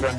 Can